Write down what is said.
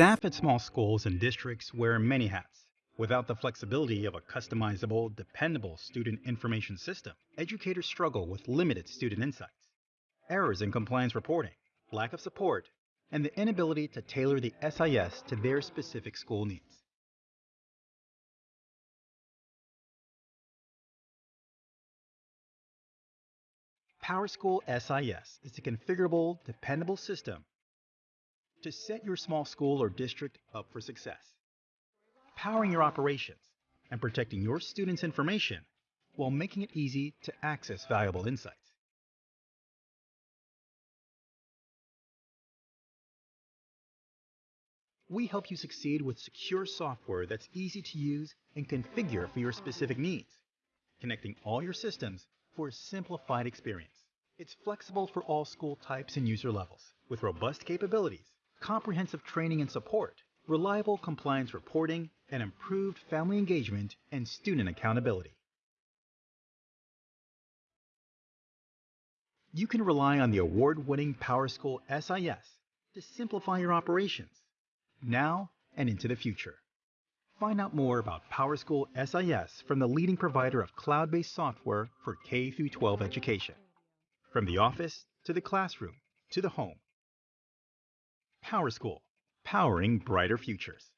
Staff at small schools and districts wear many hats. Without the flexibility of a customizable, dependable student information system, educators struggle with limited student insights, errors in compliance reporting, lack of support, and the inability to tailor the SIS to their specific school needs. PowerSchool SIS is a configurable, dependable system to set your small school or district up for success, powering your operations and protecting your students' information while making it easy to access valuable insights. We help you succeed with secure software that's easy to use and configure for your specific needs, connecting all your systems for a simplified experience. It's flexible for all school types and user levels, with robust capabilities, comprehensive training and support, reliable compliance reporting, and improved family engagement and student accountability. You can rely on the award-winning PowerSchool SIS to simplify your operations now and into the future. Find out more about PowerSchool SIS from the leading provider of cloud-based software for K-12 education. From the office to the classroom to the home. PowerSchool, powering brighter futures.